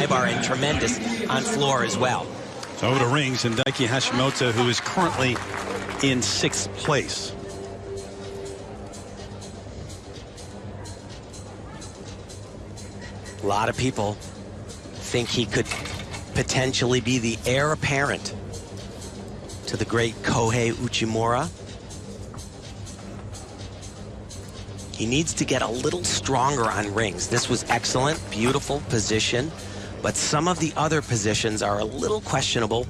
high bar and tremendous on floor as well. So over to rings and Daiki Hashimoto, who is currently in sixth place. A lot of people think he could potentially be the heir apparent to the great Kohei Uchimura. He needs to get a little stronger on rings. This was excellent, beautiful position, but some of the other positions are a little questionable.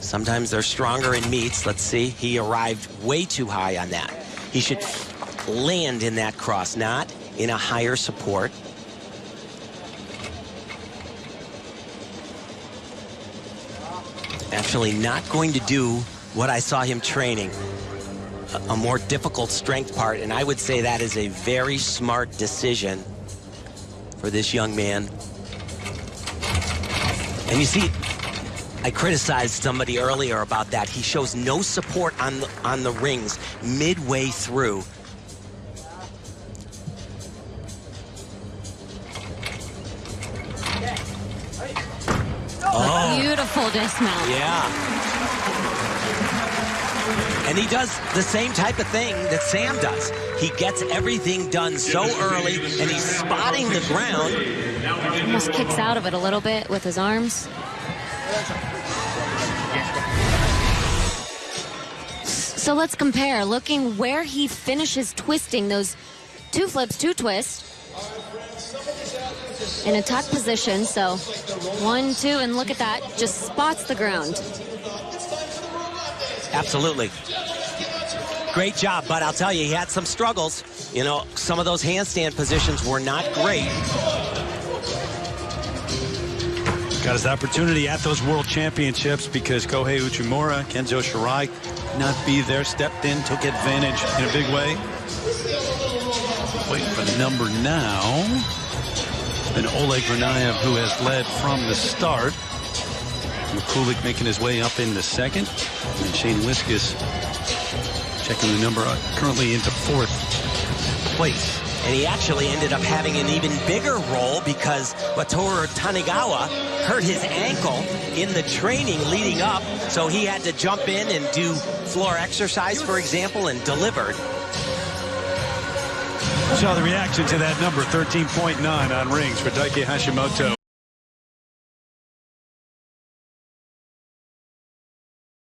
Sometimes they're stronger in meets. Let's see, he arrived way too high on that. He should land in that cross, not in a higher support. Actually not going to do what I saw him training a more difficult strength part, and I would say that is a very smart decision for this young man. And you see, I criticized somebody earlier about that. He shows no support on the, on the rings midway through. Oh. Beautiful dismount. Yeah. And he does the same type of thing that Sam does. He gets everything done so early, and he's spotting the ground. Almost kicks out of it a little bit with his arms. So let's compare, looking where he finishes twisting those two flips, two twists in a tuck position. So one, two, and look at that, just spots the ground. Absolutely. Great job, but I'll tell you, he had some struggles. You know, some of those handstand positions were not great. Got his opportunity at those world championships because Kohei Uchimura, Kenzo Shirai not be there, stepped in, took advantage in a big way. Waiting for the number now. And Oleg Verniaiev, who has led from the start. Mikulak making his way up in the second. And Shane Wiskus checking the number uh, currently into fourth place. And he actually ended up having an even bigger role because Wataru Tanigawa hurt his ankle in the training leading up. So he had to jump in and do floor exercise, for example, and delivered. So the reaction to that number, 13.9 on rings for Daiki Hashimoto.